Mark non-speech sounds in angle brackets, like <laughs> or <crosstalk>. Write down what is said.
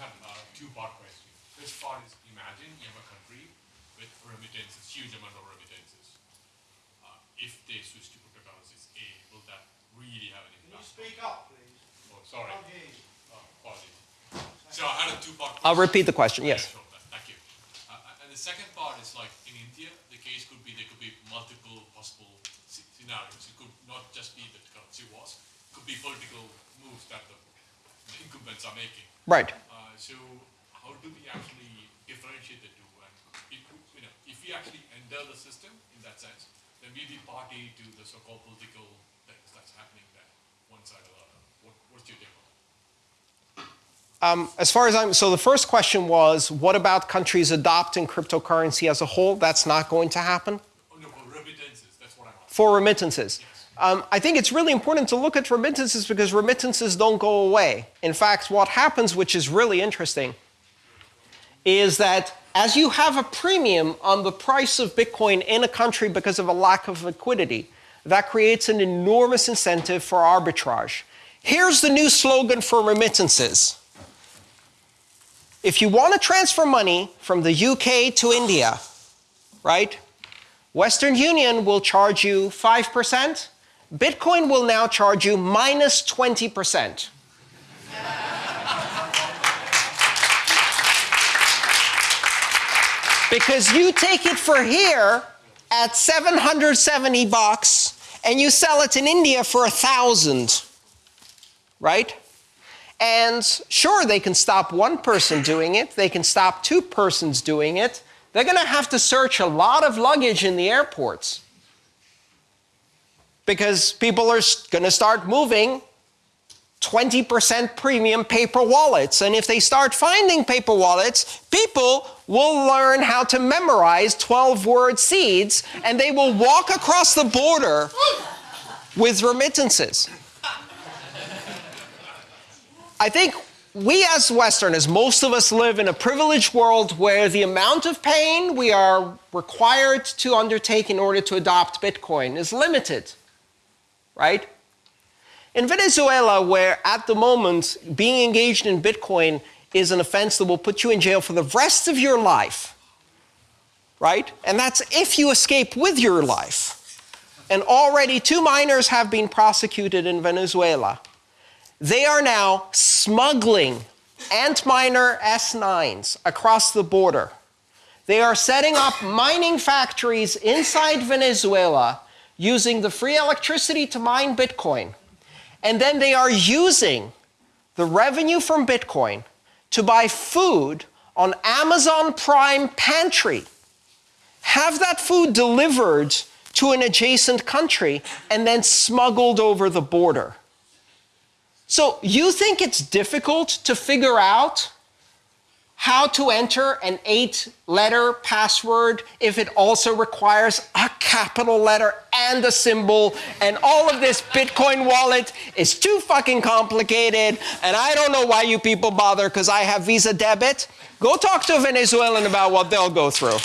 have a two-part question. First part is imagine you have a country with remittances, huge amount of remittances. Uh, if they switch to cryptocurrencies, A, will that really have an Can you speak up, please? Oh, sorry. Can't. Uh, apologies. So I had a two-part I'll repeat the question, yes. Thank you. Uh, And the second part is like, in India, the case could be, there could be multiple possible scenarios. It could not just be that the currency was, it could be political moves that the the <laughs> incumbents are making. Right. So how do we actually differentiate the two? And if, you know, if we actually enter the system in that sense, then we be party to the so-called political things that's happening there, one side or the other. What, what's your take on that? Um, as far as I'm, so the first question was, what about countries adopting cryptocurrency as a whole? That's not going to happen. Oh, no, for remittances, that's what I'm asking. For remittances. Um, I think it's really important to look at remittances because remittances don't go away. In fact, what happens, which is really interesting, is that as you have a premium on the price of Bitcoin in a country because of a lack of liquidity, that creates an enormous incentive for arbitrage. Here's the new slogan for remittances. If you want to transfer money from the UK to India, right? Western Union will charge you 5%. Bitcoin will now charge you minus 20%. because you take it for here at 770 bucks and you sell it in India for a thousand, right? And sure, they can stop one person doing it, they can stop two persons doing it. They're going to have to search a lot of luggage in the airports because people are going to start moving 20% premium paper wallets. And if they start finding paper wallets, people will learn how to memorize 12 word seeds and they will walk across the border with remittances. I think we as Westerners, most of us live in a privileged world where the amount of pain we are required to undertake in order to adopt Bitcoin is limited, right? In Venezuela, where at the moment being engaged in Bitcoin is an offense that will put you in jail for the rest of your life, right? And that's if you escape with your life. And already two miners have been prosecuted in Venezuela. They are now smuggling Antminer S9s across the border. They are setting up mining factories inside Venezuela using the free electricity to mine Bitcoin. And then they are using the revenue from Bitcoin to buy food on Amazon Prime Pantry, have that food delivered to an adjacent country, and then smuggled over the border. So you think it's difficult to figure out how to enter an eight letter password if it also requires a capital letter and a symbol and all of this Bitcoin wallet is too fucking complicated and I don't know why you people bother because I have Visa debit. Go talk to a Venezuelan about what they'll go through.